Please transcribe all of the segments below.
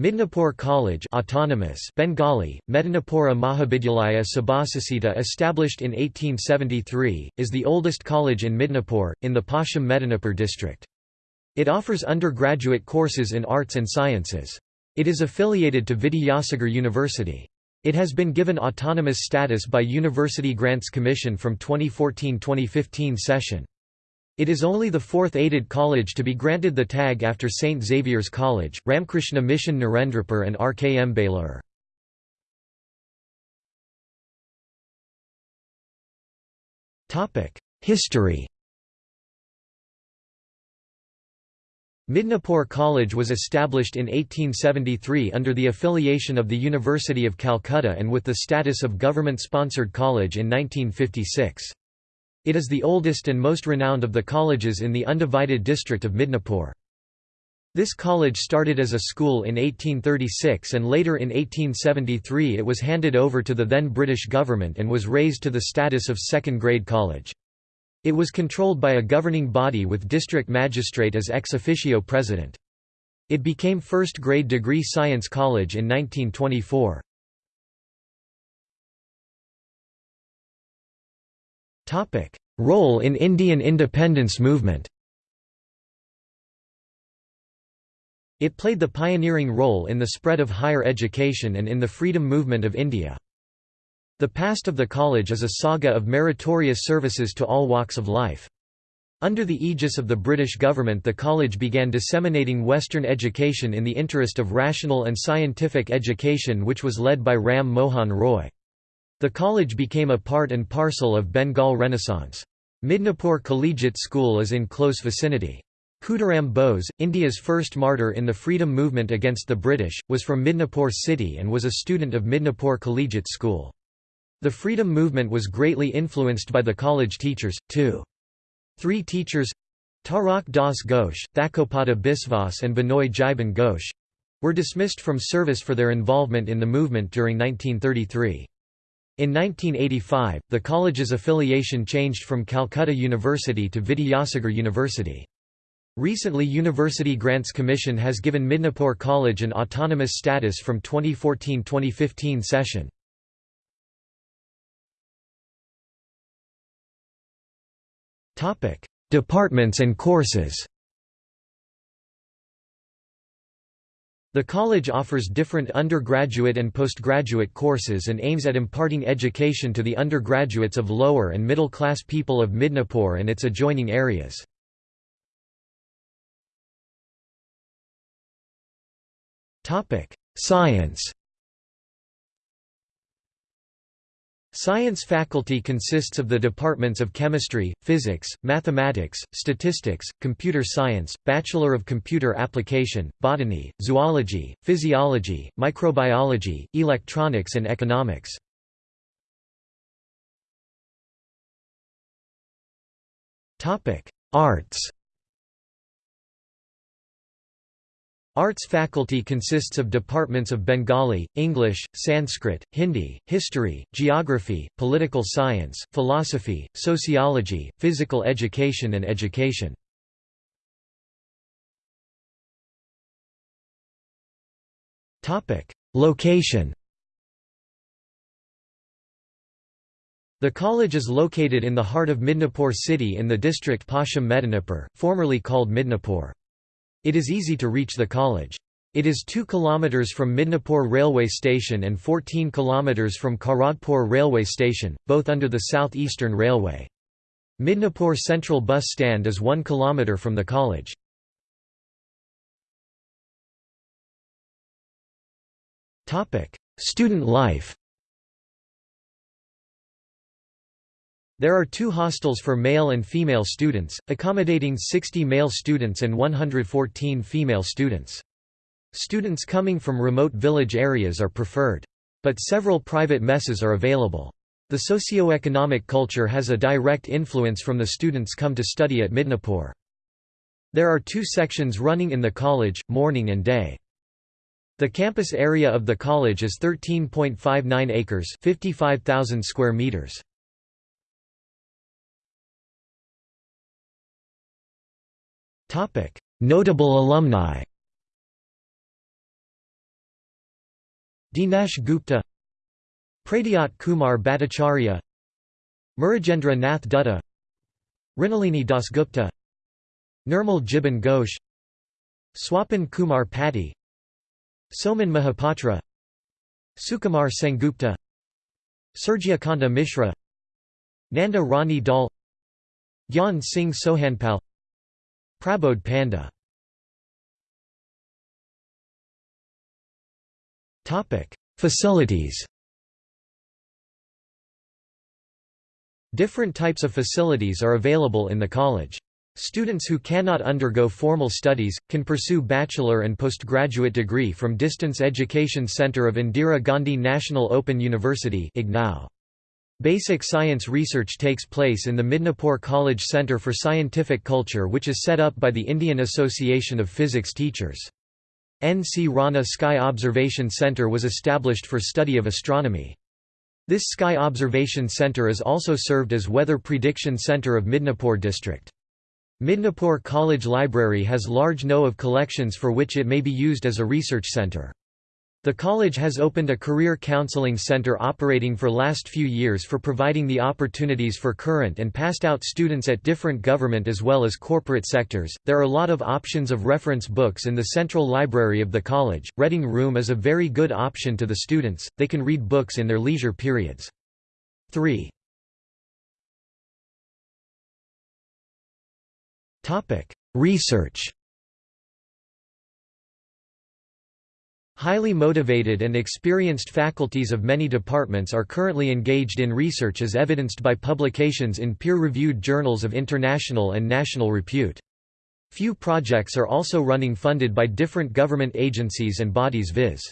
Midnapore College autonomous Bengali, Medinapura Mahavidyalaya Sabhasasita established in 1873, is the oldest college in Midnapore, in the Paschim Medinipur district. It offers undergraduate courses in arts and sciences. It is affiliated to Vidyasagar University. It has been given autonomous status by University Grants Commission from 2014-2015 session. It is only the fourth aided college to be granted the tag after St. Xavier's College, Ramkrishna Mission Narendrapur and RKM Belur. History Midnapore College was established in 1873 under the affiliation of the University of Calcutta and with the status of government-sponsored college in 1956. It is the oldest and most renowned of the colleges in the undivided district of Midnapore. This college started as a school in 1836 and later in 1873 it was handed over to the then British government and was raised to the status of second-grade college. It was controlled by a governing body with district magistrate as ex officio president. It became first-grade degree science college in 1924. Role in Indian independence movement It played the pioneering role in the spread of higher education and in the freedom movement of India. The past of the college is a saga of meritorious services to all walks of life. Under the aegis of the British government the college began disseminating Western education in the interest of rational and scientific education which was led by Ram Mohan Roy. The college became a part and parcel of Bengal Renaissance. Midnapore Collegiate School is in close vicinity. Khudiram Bose, India's first martyr in the freedom movement against the British, was from Midnapore city and was a student of Midnapore Collegiate School. The freedom movement was greatly influenced by the college teachers, too. Three teachers Tarak Das Ghosh, Thakopada Biswas and Binoy Jiban Ghosh were dismissed from service for their involvement in the movement during 1933. In 1985, the college's affiliation changed from Calcutta University to Vidyasagar University. Recently University Grants Commission has given Midnapore College an autonomous status from 2014-2015 session. Departments and courses The college offers different undergraduate and postgraduate courses and aims at imparting education to the undergraduates of lower and middle class people of Midnapore and its adjoining areas. Science Science faculty consists of the departments of chemistry, physics, mathematics, statistics, computer science, Bachelor of Computer Application, botany, zoology, physiology, microbiology, electronics and economics. Arts Arts faculty consists of departments of Bengali, English, Sanskrit, Hindi, history, geography, political science, philosophy, sociology, physical education and education. Location The college is located in the heart of Midnapore city in the district Paschim Medinipur, formerly called Midnapore. It is easy to reach the college. It is 2 km from Midnapore railway station and 14 km from Kharagpur railway station, both under the South Eastern Railway. Midnapore Central Bus Stand is 1 km from the college. Student life There are two hostels for male and female students, accommodating 60 male students and 114 female students. Students coming from remote village areas are preferred. But several private messes are available. The socio-economic culture has a direct influence from the students come to study at Midnapore. There are two sections running in the college, morning and day. The campus area of the college is 13.59 acres 55,000 square meters. Notable alumni Dinesh Gupta Pradyot Kumar Bhattacharya Murujendra Nath Dutta Mrinalini Dasgupta Nirmal Jiban Ghosh Swapan Kumar Pati Soumen Mahapatra Sukumar Sengupta Surjyakanta Mishra Nanda Rani Dal Gyan Singh Sohanpal Prabodh Panda. Facilities. Different types of facilities are available in the college. Students who cannot undergo formal studies, can pursue bachelor and postgraduate degree from Distance Education Center of Indira Gandhi National Open University Basic science research takes place in the Midnapore College Center for Scientific Culture which is set up by the Indian Association of Physics Teachers. N. C. Rana Sky Observation Center was established for study of astronomy. This Sky Observation Center is also served as Weather Prediction Center of Midnapore District. Midnapore College Library has large of collections for which it may be used as a research center. The college has opened a career counseling center operating for last few years for providing the opportunities for current and passed out students at different government as well as corporate sectors. There are a lot of options of reference books in the central library of the college. Reading room is a very good option to the students. They can read books in their leisure periods. 3. Topic: Research Highly motivated and experienced faculties of many departments are currently engaged in research as evidenced by publications in peer-reviewed journals of international and national repute. Few projects are also running funded by different government agencies and bodies viz.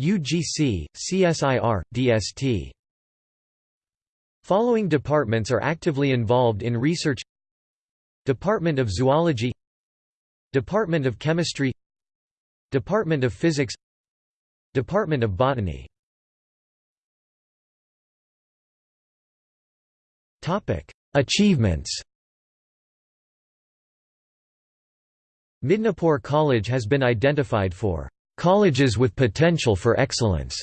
UGC, CSIR, DST. Following departments are actively involved in research Department of Zoology Department of Chemistry Department of Physics Department of Botany Achievements Midnapore College has been identified for colleges with potential for excellence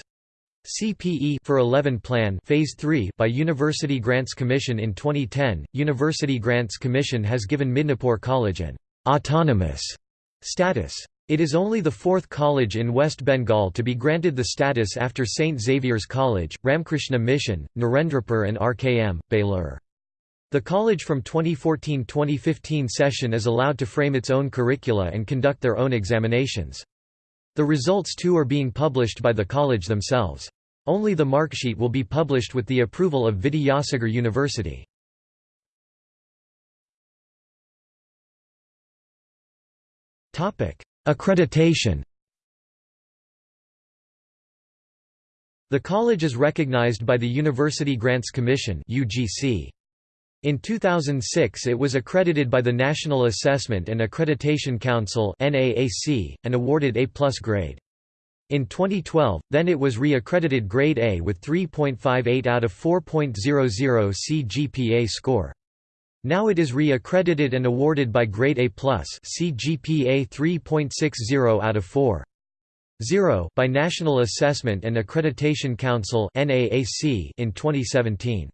CPE for 11 Plan Phase 3 by University Grants Commission in 2010. University Grants Commission has given Midnapore College an autonomous status. It is only the fourth college in West Bengal to be granted the status after St. Xavier's College, Ramkrishna Mission, Narendrapur and RKM, Belur. The college from 2014–2015 session is allowed to frame its own curricula and conduct their own examinations. The results too are being published by the college themselves. Only the marksheet will be published with the approval of Vidyasagar University. Accreditation The college is recognized by the University Grants Commission. In 2006 it was accredited by the National Assessment and Accreditation Council and awarded A-plus grade. In 2012, then it was re-accredited grade A with 3.58 out of 4.00 CGPA score. Now it is re-accredited and awarded by grade A+, CGPA 3.60 out of 4. 0 by National Assessment and Accreditation Council in 2017.